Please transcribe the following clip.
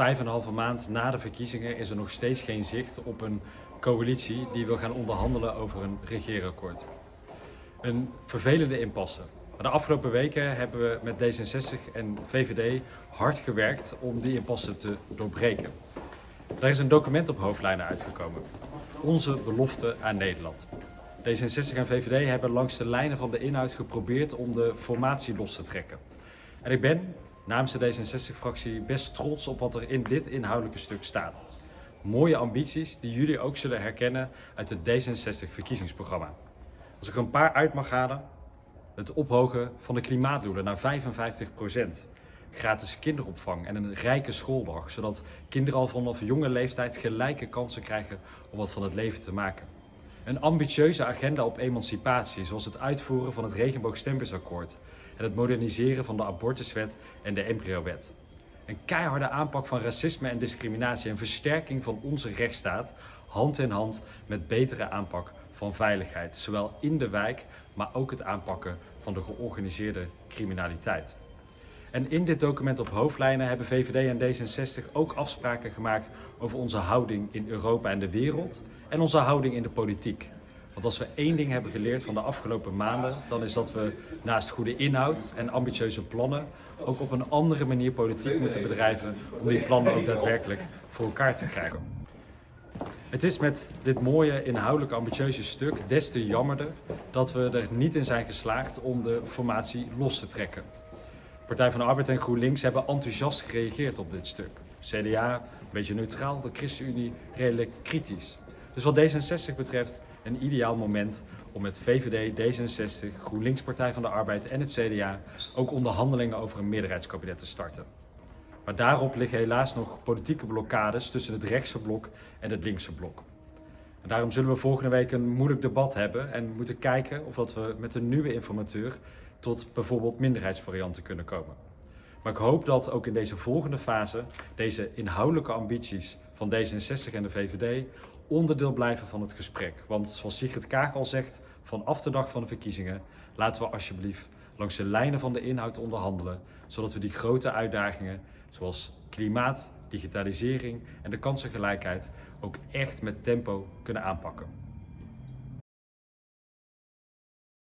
vijf en een halve maand na de verkiezingen is er nog steeds geen zicht op een coalitie die wil gaan onderhandelen over een regeerakkoord. Een vervelende impasse. Maar de afgelopen weken hebben we met D66 en VVD hard gewerkt om die impasse te doorbreken. Daar is een document op hoofdlijnen uitgekomen. Onze belofte aan Nederland. D66 en VVD hebben langs de lijnen van de inhoud geprobeerd om de formatie los te trekken. En ik ben namens de D66-fractie best trots op wat er in dit inhoudelijke stuk staat. Mooie ambities die jullie ook zullen herkennen uit het D66-verkiezingsprogramma. Als ik er een paar uit mag halen, het ophogen van de klimaatdoelen naar 55 procent. Gratis kinderopvang en een rijke schooldag, zodat kinderen al vanaf jonge leeftijd gelijke kansen krijgen om wat van het leven te maken. Een ambitieuze agenda op emancipatie, zoals het uitvoeren van het regenboogstempersakkoord en het moderniseren van de abortuswet en de embryowet. Een keiharde aanpak van racisme en discriminatie en versterking van onze rechtsstaat, hand in hand met betere aanpak van veiligheid, zowel in de wijk, maar ook het aanpakken van de georganiseerde criminaliteit. En in dit document op hoofdlijnen hebben VVD en D66 ook afspraken gemaakt over onze houding in Europa en de wereld en onze houding in de politiek. Want als we één ding hebben geleerd van de afgelopen maanden, dan is dat we naast goede inhoud en ambitieuze plannen ook op een andere manier politiek moeten bedrijven om die plannen ook daadwerkelijk voor elkaar te krijgen. Het is met dit mooie, inhoudelijk ambitieuze stuk des te jammerder dat we er niet in zijn geslaagd om de formatie los te trekken. Partij van de Arbeid en GroenLinks hebben enthousiast gereageerd op dit stuk. CDA een beetje neutraal, de ChristenUnie redelijk kritisch. Dus wat D66 betreft een ideaal moment om met VVD, D66, GroenLinks Partij van de Arbeid en het CDA ook onderhandelingen over een meerderheidskabinet te starten. Maar daarop liggen helaas nog politieke blokkades tussen het rechtse blok en het linkse blok. En daarom zullen we volgende week een moeilijk debat hebben en moeten kijken of we met een nieuwe informateur tot bijvoorbeeld minderheidsvarianten kunnen komen. Maar ik hoop dat ook in deze volgende fase deze inhoudelijke ambities van D66 en de VVD onderdeel blijven van het gesprek. Want zoals Sigrid Kaag al zegt, vanaf de dag van de verkiezingen laten we alsjeblieft langs de lijnen van de inhoud onderhandelen, zodat we die grote uitdagingen zoals klimaat, digitalisering en de kansengelijkheid ook echt met tempo kunnen aanpakken.